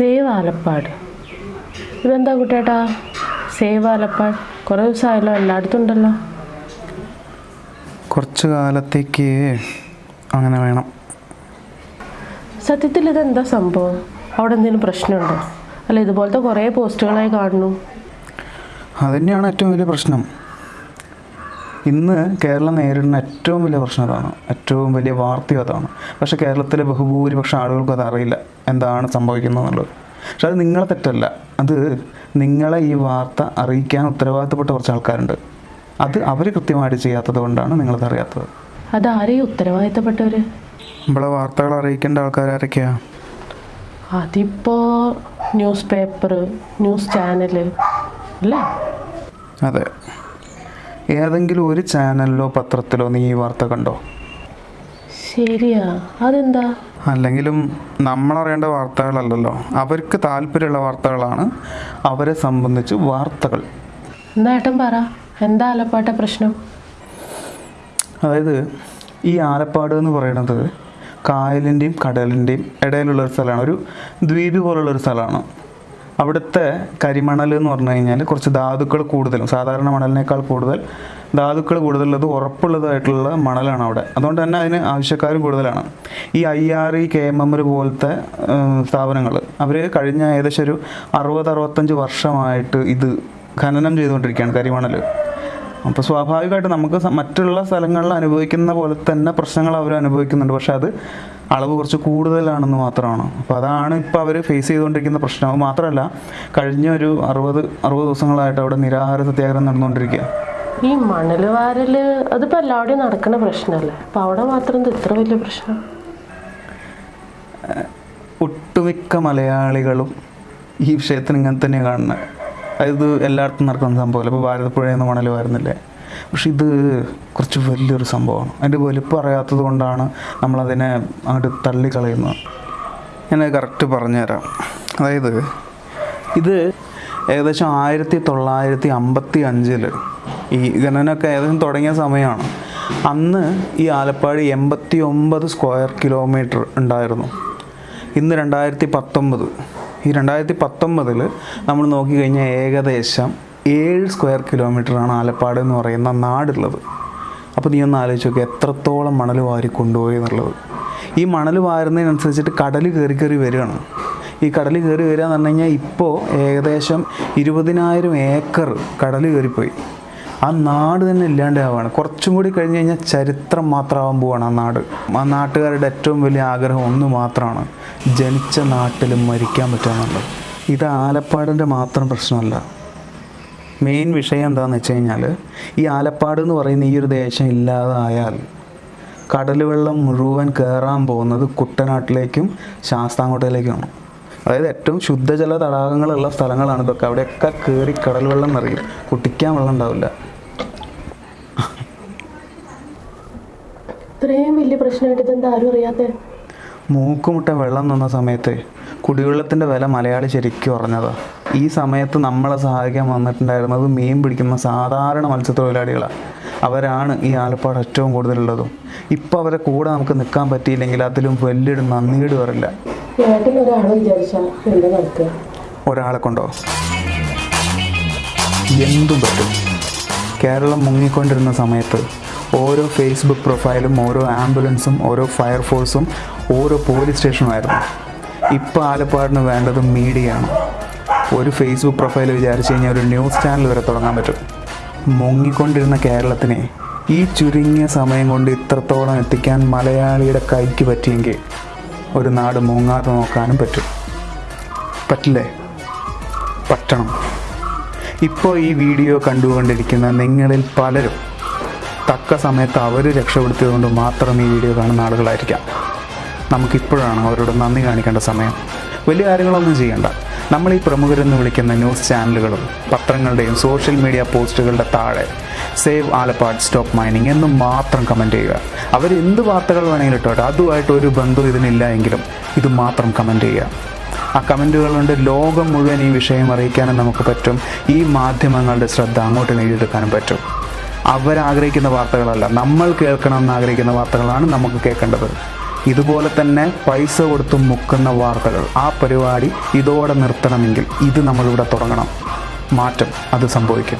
Save Alappad ഇതെന്താ കുട്ടേട്ടാ save Alappad കുറേ ദിവസമായല്ലോ എല്ലായിടത്തും ഉണ്ടല്ലോ കുറച്ച് കാലത്തേക്ക് അങ്ങനെ വേണം. സത്യത്തിൽ ഇതെന്താ സംഭവം? അവിടെ എന്തെങ്കിലും പ്രശ്നമുണ്ടോ? അല്ല ഇതുപോലത്തെ കുറേ പോസ്റ്റുകളായി കാണുന്നു. അതുതന്നെയാണ് ഏറ്റവും വലിയ പ്രശ്നം. ഇന്ന് കേരളം നേരിടുന്ന ഏറ്റവും വലിയ പ്രശ്നം അതാണ്. ഏറ്റവും വലിയ വാർത്തയും അതാണ്. പക്ഷേ കേരളത്തിലെ ബഹുഭൂരിപക്ഷം ആളുകൾക്കും അത് അറിയില്ല എന്താണ് സംഭവിക്കുന്നത് എന്നുള്ളത്. പക്ഷെ അത് നിങ്ങളെ തെറ്റല്ല. അത് നിങ്ങളെ ഈ വാർത്ത അറിയിക്കാൻ ഉത്തരവാദിത്തപ്പെട്ട കുറച്ച് ആൾക്കാരുണ്ട്. അത് അവർ കൃത്യമായിട്ട് ചെയ്യാത്തത് കൊണ്ടാണ് നിങ്ങളത് അറിയാത്തത്. അതാരെയും ഉത്തരവാദിത്തപ്പെട്ടവർ നമ്മളെ വാർത്തകൾ അറിയിക്കേണ്ട ആൾക്കാരൊക്കെയാ അതിപ്പോൾ ന്യൂസ് പേപ്പർ ന്യൂസ് ചാനൽ അല്ലേ? അതെ. ഏതെങ്കിലും ഒരു ചാനലിലോ പത്രത്തിലോ നീ ഈ വാർത്ത കണ്ടോ? ശരിയാ. അതെന്താ? അല്ലെങ്കിലും നമ്മളറിയേണ്ട വാർത്തകളല്ലല്ലോ. അവർക്ക് താല്പര്യമുള്ള വാർത്തകളാണ് അവരെ സംബന്ധിച്ച് വാർത്തകൾ. എന്തായിട്ടും പറ? എന്താ ആലപ്പാട്ട പ്രശ്നം? അതായത് ഈ ആലപ്പാട് എന്ന് പറയുന്നത് കായലിന്റെയും കടലിന്റെയും ഇടയിലുള്ള ഒരു സ്ഥലമാണ്. ഒരു ദ്വീപ് പോലുള്ള ഒരു സ്ഥലമാണ്. അവിടുത്തെ കരിമണൽ എന്ന് പറഞ്ഞു കഴിഞ്ഞാൽ കുറച്ച് ധാതുക്കൾ കൂടുതലും സാധാരണ മണലിനേക്കാൾ കൂടുതൽ ധാതുക്കൾ കൂടുതലുള്ളത് ഉറപ്പുള്ളതായിട്ടുള്ള മണലാണ് അവിടെ. അതുകൊണ്ട് തന്നെ അതിന് ആവശ്യക്കാരും കൂടുതലാണ്. ഈ I R E K M M പോലത്തെ സ്ഥാപനങ്ങൾ അവർ കഴിഞ്ഞ ഏകദേശം ഒരു അറുപത് അറുപത്തഞ്ച് വർഷമായിട്ട് ഇത് ഖനനം ചെയ്തുകൊണ്ടിരിക്കുകയാണ് കരിമണൽ അപ്പോൾ സ്വാഭാവികമായിട്ട് നമുക്ക് മറ്റുള്ള സ്ഥലങ്ങളിൽ അനുഭവിക്കുന്ന പോലെ തന്നെ പ്രശ്നങ്ങൾ അവർ അനുഭവിക്കുന്നുണ്ട്. പക്ഷേ അത് അളവ് കുറച്ച് കൂടുതലാണെന്ന് മാത്രമാണ്. അപ്പോൾ അതാണ് ഇപ്പോൾ അവർ ഫേസ് ചെയ്തുകൊണ്ടിരിക്കുന്ന പ്രശ്നം. മാത്രമല്ല കഴിഞ്ഞ ഒരു അറുപത് അറുപത് ദിവസങ്ങളായിട്ട് അവിടെ നിരാഹാര സത്യാഗ്രഹം നടന്നുകൊണ്ടിരിക്കുക ഈ മണൽ വാരൽ അതിപ്പോൾ എല്ലാവിടെയും നടക്കുന്ന പ്രശ്നമല്ലേ അപ്പോൾ അവിടെ മാത്രം ഇത് ഇത്ര വലിയ പ്രശ്നം? ഒട്ടുമിക്ക മലയാളികളും ഈ വിഷയത്തിന് ഇങ്ങനെ തന്നെയാണ് കാണുന്നത് അതായത് എല്ലായിടത്തും നടക്കുന്ന സംഭവമല്ല ഇപ്പോൾ ഭാരതപ്പുഴയിൽ നിന്ന് മണൽ വരുന്നില്ലേ? പക്ഷെ ഇത് കുറച്ച് വലിയൊരു സംഭവമാണ്. അതിന്റെ വലിപ്പം അറിയാത്തത് കൊണ്ടാണ് നമ്മളതിനെ അങ്ങോട്ട് തള്ളിക്കളയുന്നത്. ഞാൻ കറക്റ്റ് പറഞ്ഞുതരാം. അതായത് ഇത് ഏകദേശം ആയിരത്തി തൊള്ളായിരത്തി അമ്പത്തി അഞ്ചിൽ ഈ ഖനനമൊക്കെ ഏകദേശം തുടങ്ങിയ സമയമാണ്. അന്ന് ഈ ആലപ്പാട് എൺപത്തി ഒമ്പത് സ്ക്വയർ കിലോമീറ്റർ ഉണ്ടായിരുന്നു. ഇന്ന് രണ്ടായിരത്തി പത്തൊമ്പത് ഈ രണ്ടായിരത്തി പത്തൊമ്പതിൽ നമ്മൾ നോക്കിക്കഴിഞ്ഞാൽ ഏകദേശം ഏഴ് സ്ക്വയർ കിലോമീറ്ററാണ് ആലപ്പാട് എന്ന് പറയുന്ന നാടുള്ളത്. അപ്പോൾ നീ ഒന്ന് ആലോചിച്ച് നോക്കുക എത്രത്തോളം മണൽ വാരി കൊണ്ടുപോയി എന്നുള്ളത്. ഈ മണൽ വാരുന്നതിനനുസരിച്ചിട്ട് കടൽ കയറി കയറി വരികയാണ്. ഈ കടൽ കയറി വരിക എന്ന് പറഞ്ഞു കഴിഞ്ഞാൽ ഇപ്പോൾ ഏകദേശം ഇരുപതിനായിരം ഏക്കർ കടൽ കയറിപ്പോയി. ആ നാട് തന്നെ ഇല്ലാണ്ടാവുകയാണ് കുറച്ചും കൂടി കഴിഞ്ഞ് കഴിഞ്ഞാൽ ചരിത്രം മാത്രമാവാൻ പോവാണ് ആ നാട്. ആ നാട്ടുകാരുടെ ഏറ്റവും വലിയ ആഗ്രഹം ഒന്ന് മാത്രമാണ് ജനിച്ച നാട്ടിൽ മരിക്കാൻ പറ്റുമെന്നുള്ളത് ഇത് ആലപ്പാടിന്റെ മാത്രം പ്രശ്നമല്ല. മെയിൻ വിഷയം എന്താണെന്ന് വെച്ച് കഴിഞ്ഞാൽ ഈ ആലപ്പാട് എന്ന് പറയുന്ന ഈ ഒരു ദേശം ഇല്ലാതായാൽ കടൽ വെള്ളം മുഴുവൻ കയറാൻ പോകുന്നത് കുട്ടനാട്ടിലേക്കും ശാസ്താംകോട്ടയിലേക്കുമാണ്. അതായത് ഏറ്റവും ശുദ്ധജല തടാകങ്ങളുള്ള സ്ഥലങ്ങളാണ് ഇതൊക്കെ. അവിടെയൊക്കെ കയറി കടൽ വെള്ളം നിറയും. കുട്ടിക്കാൻ വെള്ളം ഉണ്ടാവില്ല. ഇത്രയും വലിയ പ്രശ്നമായിട്ട് ഇതെന്താ ആരും അറിയാത്ത? മൂക്കുമുട്ട വെള്ളം നിന്ന സമയത്ത് കുടിവെള്ളത്തിന്റെ വില മലയാളി ശരിക്കും പറഞ്ഞതാ ഈ സമയത്ത് നമ്മളെ സഹായിക്കാൻ വന്നിട്ടുണ്ടായിരുന്നത് മീൻ പിടിക്കുന്ന സാധാരണ മത്സ്യത്തൊഴിലാളികളാണ് അവരാണ് ഈ ആലപ്പാട് ഏറ്റവും കൂടുതലുള്ളതും. ഇപ്പൊ അവരെ കൂടെ നമുക്ക് നിൽക്കാൻ പറ്റിയില്ലെങ്കിൽ അതിലും വലിയൊരു നന്ദിയുടെ വരില്ല. ഒരാളെ കൊണ്ടോ? എന്തും പറ്റും. കേരളം മുങ്ങിക്കൊണ്ടിരുന്ന സമയത്ത് ഓരോ ഫേസ്ബുക്ക് പ്രൊഫൈലും ഓരോ ആംബുലൻസും ഓരോ ഫയർഫോഴ്സും ഓരോ പോലീസ് സ്റ്റേഷനുമായിരുന്നു ഇപ്പോൾ ആലപ്പാടിന് വേണ്ടത് മീഡിയയാണ്. ഒരു ഫേസ്ബുക്ക് പ്രൊഫൈൽ വിചാരിച്ചു കഴിഞ്ഞാൽ ഒരു ന്യൂസ് ചാനൽ വരെ തുടങ്ങാൻ പറ്റും. മുങ്ങിക്കൊണ്ടിരുന്ന കേരളത്തിനെ ഈ ചുരുങ്ങിയ സമയം കൊണ്ട് ഇത്രത്തോളം എത്തിക്കാൻ മലയാളിയുടെ കൈക്ക് പറ്റിയെങ്കിൽ ഒരു നാട് മുങ്ങാതെ നോക്കാനും പറ്റും. പറ്റില്ലേ? പറ്റണം. ഇപ്പോൾ ഈ വീഡിയോ കണ്ടുകൊണ്ടിരിക്കുന്ന നിങ്ങളിൽ പലരും തക്ക സമയത്ത് അവർ രക്ഷപ്പെടുത്തിയതുകൊണ്ട് മാത്രം ഈ വീഡിയോ കാണുന്ന ആളുകളായിരിക്കാം. നമുക്കിപ്പോഴാണ് അവരോട് നന്ദി കാണിക്കേണ്ട സമയം. വലിയ കാര്യങ്ങളൊന്നും ചെയ്യണ്ട. നമ്മൾ ഈ പ്രമുഖരെന്ന് വിളിക്കുന്ന ന്യൂസ് ചാനലുകളും പത്രങ്ങളുടെയും സോഷ്യൽ മീഡിയ പോസ്റ്റുകളുടെ താഴെ സേവ് ആലപ്പാട് സ്റ്റോപ്പ് മൈനിങ് എന്ന് മാത്രം കമന്റ് ചെയ്യുക. അവർ എന്ത് വാർത്തകൾ വേണമെങ്കിലും ഇട്ടോട്ടെ. അതുമായിട്ട് ഒരു ബന്ധം ഇതിനില്ല എങ്കിലും ഇത് മാത്രം കമന്റ് ചെയ്യുക. ആ കമന്റുകൾ കൊണ്ട് ലോകം മുഴുവൻ ഈ വിഷയം അറിയിക്കാനും നമുക്ക് പറ്റും. ഈ മാധ്യമങ്ങളുടെ ശ്രദ്ധ അങ്ങോട്ട് നേടിയെടുക്കാനും പറ്റും. അവരാഗ്രഹിക്കുന്ന വാർത്തകളല്ല. നമ്മൾ കേൾക്കണം എന്നാഗ്രഹിക്കുന്ന വാർത്തകളാണ് നമുക്ക് കേൾക്കേണ്ടത്. ഇതുപോലെ തന്നെ പൈസ കൊടുത്ത് മുക്കുന്ന വാർത്തകൾ ആ പരിപാടി ഇതോടെ നിർത്തണമെങ്കിൽ ഇത് നമ്മളിവിടെ തുടങ്ങണം. മാറ്റം. അത് സംഭവിക്കും.